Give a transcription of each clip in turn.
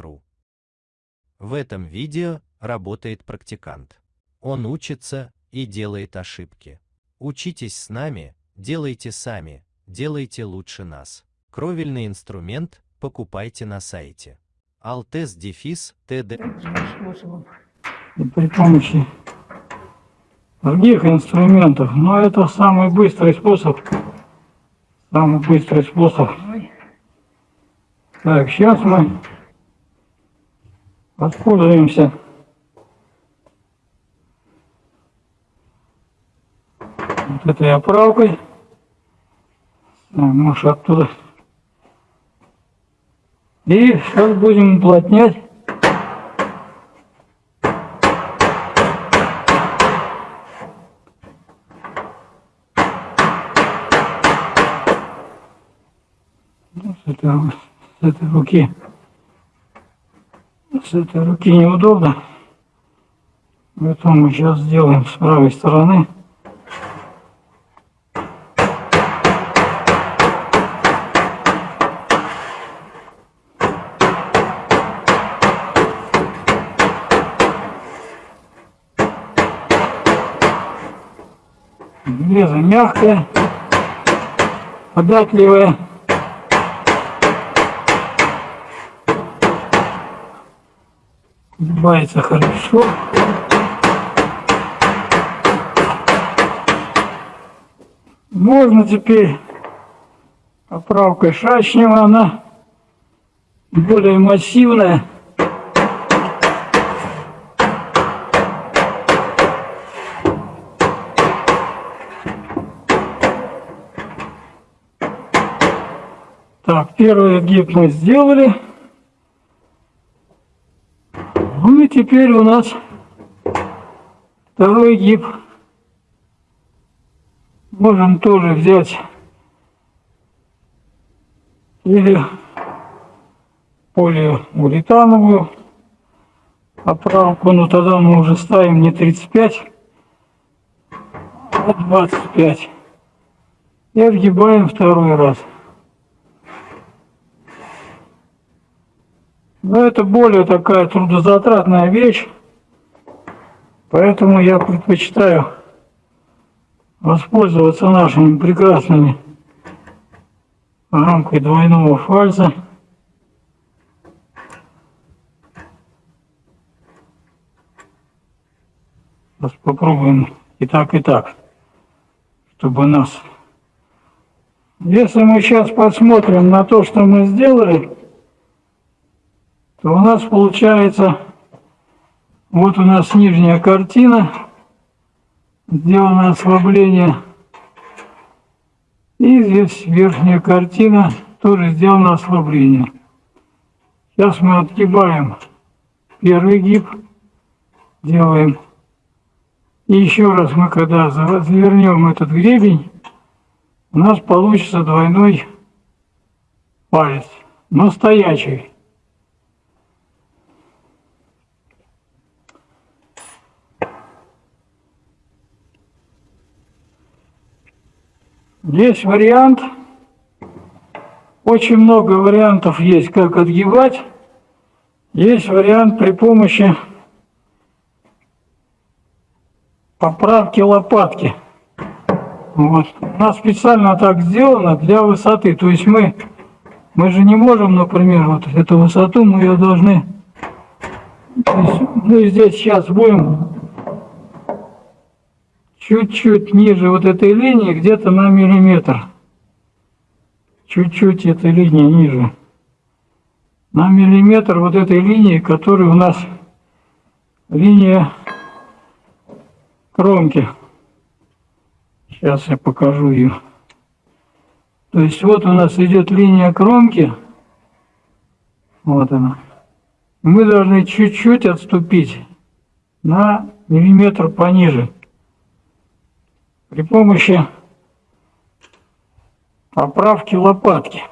ру. В этом видео работает практикант. Он учится и делает ошибки. Учитесь с нами, делайте сами, делайте лучше нас. Кровельный инструмент покупайте на сайте. Altes дефис TD. При помощи других инструментов, но это самый быстрый способ. Самый быстрый способ. Так, сейчас мы воспользуемся вот этой оправкой. Может оттуда. И сейчас будем уплотнять. Ну, С этой, с этой. С этой руки неудобно. Поэтому мы сейчас сделаем с правой стороны. Железо мягкое, податливое. Сгибается хорошо. Можно теперь оправкой шашнева, она более массивная. Так, первый гиб мы сделали. Ну и теперь у нас второй гиб. Можем тоже взять или полиуретановую оправку, но тогда мы уже ставим не 35, а 25. И отгибаем второй раз. Но это более такая трудозатратная вещь, поэтому я предпочитаю воспользоваться нашими прекрасными рамкой двойного фальса. Сейчас попробуем и так, и так, чтобы нас... Если мы сейчас посмотрим на то, что мы сделали, у нас получается, вот у нас нижняя картина, сделано ослабление, и здесь верхняя картина, тоже сделано ослабление. Сейчас мы отгибаем первый гиб, делаем. И еще раз мы, когда завернем этот гребень, у нас получится двойной палец, но стоячий. Есть вариант, очень много вариантов есть, как отгибать. Есть вариант при помощи поправки лопатки. Вот. У нас специально так сделано для высоты. То есть мы, мы же не можем, например, вот эту высоту мы ее должны... То есть мы здесь сейчас будем чуть-чуть ниже вот этой линии, где-то на миллиметр. Чуть-чуть этой линии ниже. На миллиметр вот этой линии, которая у нас линия кромки. Сейчас я покажу ее. То есть вот у нас идет линия кромки. Вот она. Мы должны чуть-чуть отступить на миллиметр пониже при помощи поправки лопатки.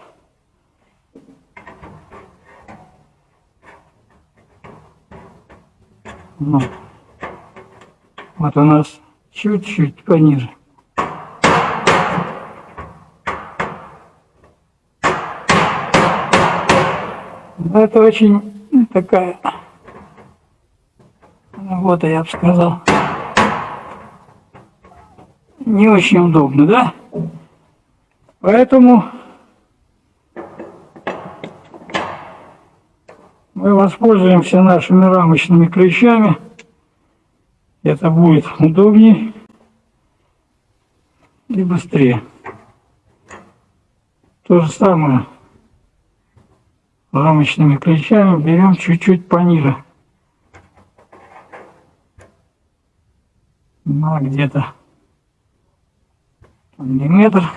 Ну, вот у нас чуть-чуть пониже. Но это очень такая работа, я бы сказал. Не очень удобно, да? Поэтому мы воспользуемся нашими рамочными ключами. Это будет удобнее и быстрее. То же самое рамочными ключами берем чуть-чуть пониже. На где-то миллиметр.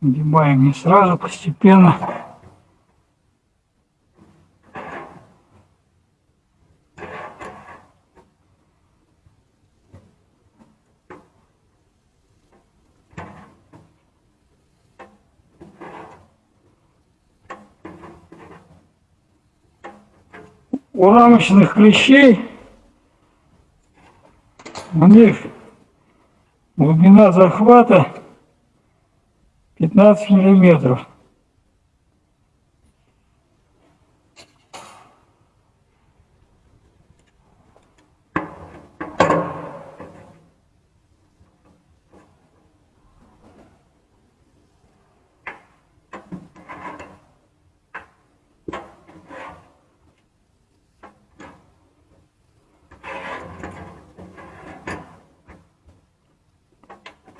Вгибаем не сразу, постепенно. У рамочных клещей у них глубина захвата 15 миллиметров.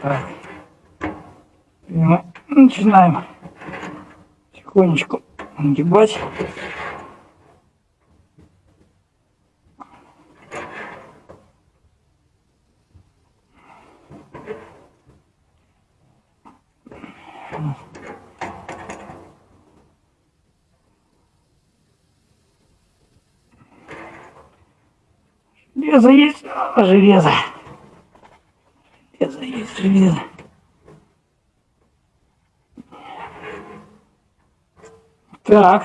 Так. И мы начинаем тихонечку нагибать. Железо есть, а железо железо, есть железо. Так.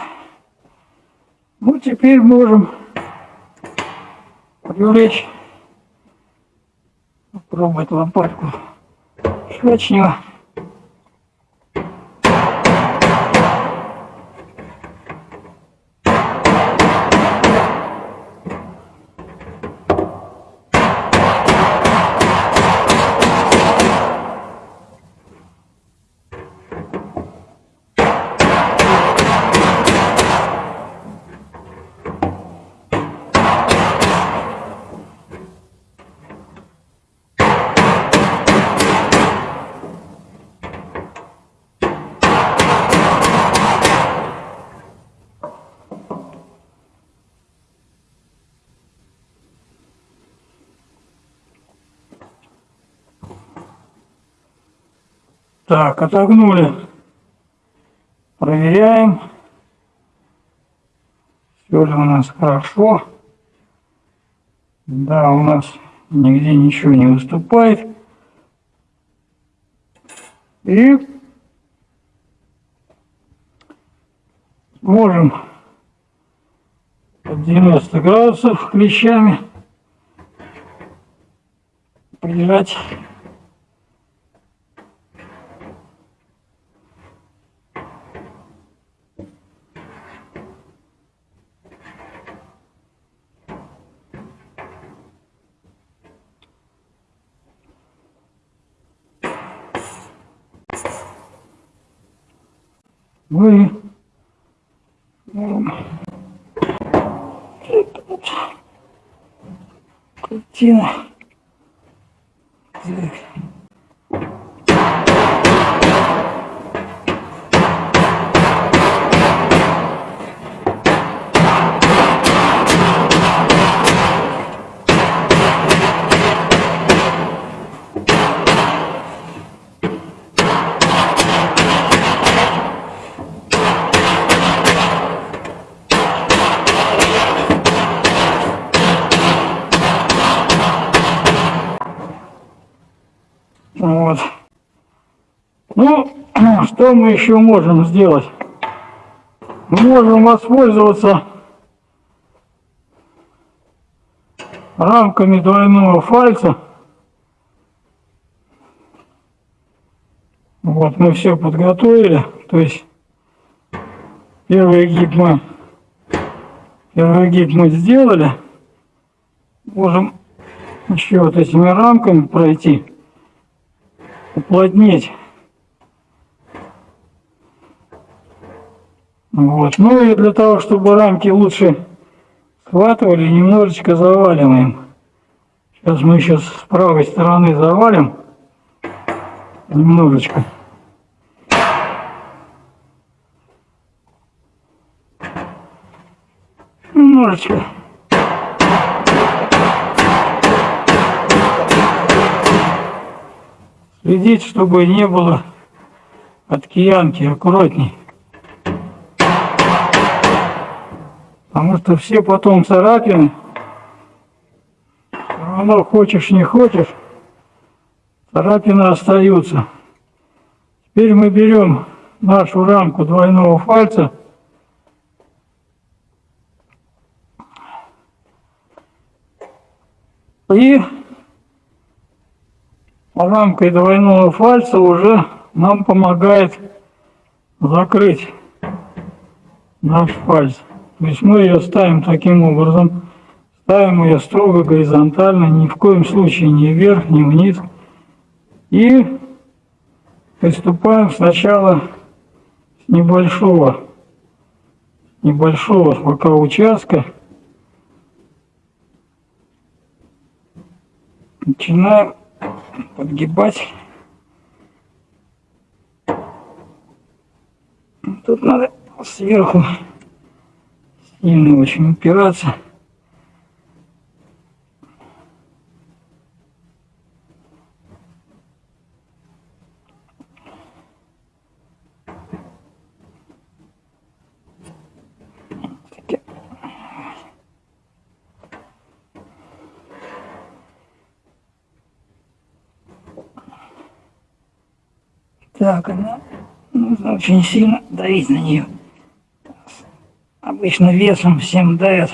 Ну, теперь можем привлечь, попробовать лопатку швачнего. Так, отогнули. Проверяем. Все ли у нас хорошо. Да, у нас нигде ничего не выступает. И можем под 90 градусов клещами прижать мы картина. Вот. Ну, что мы еще можем сделать? Мы можем воспользоваться рамками двойного фальца. Вот мы все подготовили. То есть первый гиб мы первый гиб мы сделали. Можем еще вот этими рамками пройти, уплотнить. Вот. Ну и для того, чтобы рамки лучше схватывали, немножечко заваливаем. Сейчас мы еще с правой стороны завалим немножечко. Немножечко. Следить, чтобы не было от киянки, аккуратней. Потому что все потом царапины, все равно хочешь не хочешь, царапины остаются. Теперь мы берем нашу рамку двойного фальца и рамкой двойного фальца уже нам помогает закрыть наш фальц. То есть мы ее ставим таким образом, ставим ее строго горизонтально, ни в коем случае не вверх, ни вниз. И приступаем сначала с небольшого, небольшого пока участка. Начинаем подгибать. Тут надо сверху сильно очень упираться. Так, она нужно очень сильно давить на нее. Обычно весом всем дает.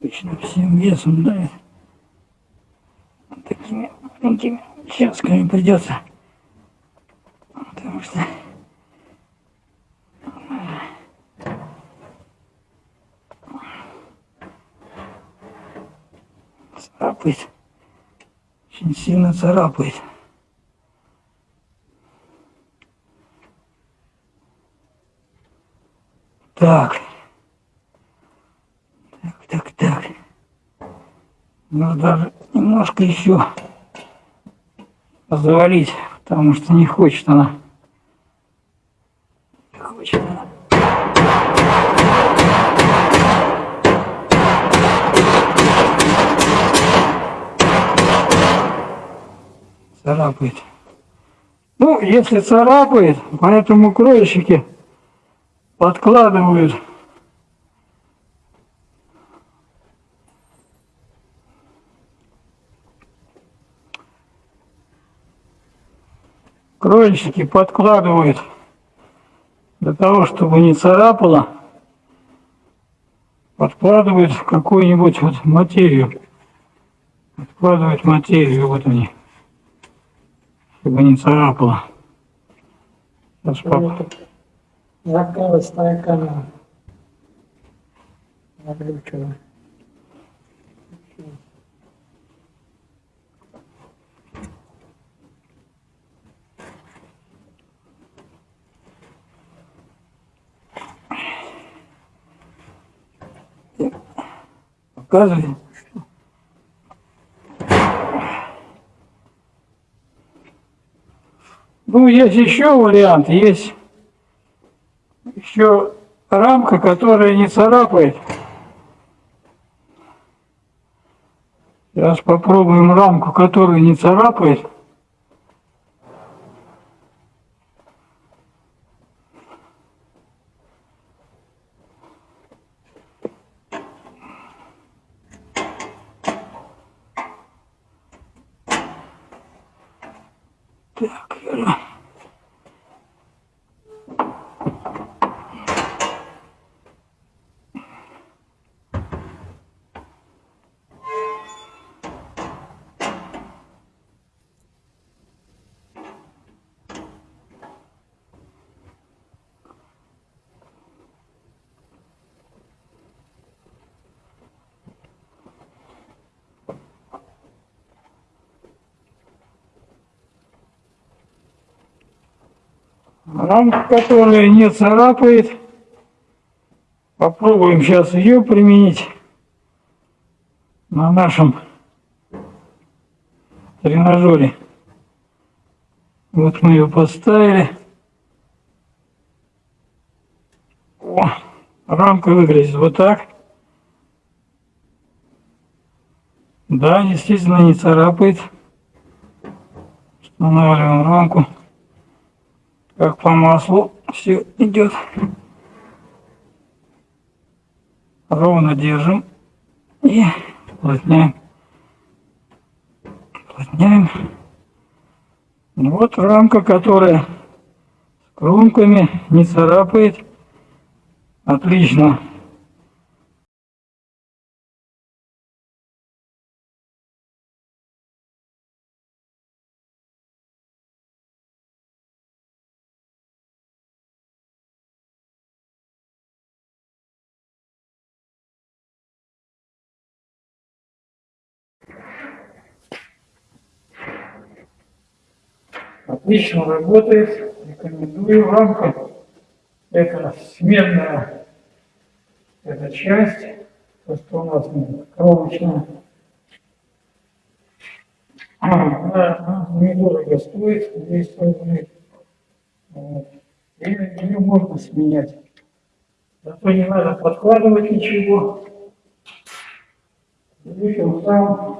Обычно всем весом дает. Такими маленькими часками придется. Потому что царапает. Очень сильно царапает. Так. Так, так, так. Нужно даже немножко еще завалить, потому что не хочет она. Не хочет она. Царапает. Ну, если царапает, поэтому кроечники подкладывают крольщики подкладывают для того, чтобы не царапало, подкладывают какую-нибудь вот материю. Подкладывают материю, вот они, чтобы не царапало. Сейчас папа. Закрылась твоя камера. Заглючила. Показывай. Ну, есть еще вариант, есть еще рамка, которая не царапает. Сейчас попробуем рамку, которая не царапает. Так, Рамка, которая не царапает. Попробуем сейчас ее применить на нашем тренажере. Вот мы ее поставили. О, рамка выглядит вот так. Да, действительно не царапает. Устанавливаем рамку. Как по маслу все идет. Ровно держим и уплотняем. Уплотняем. Вот рамка, которая с кромками не царапает. Отлично. Отлично работает. Рекомендую рамка. Это сменная эта часть, то, что у нас кровочная. А, да, недорого стоит, 200 рублей. Вот. И ее можно сменять. Зато не надо подкладывать ничего. Тем самым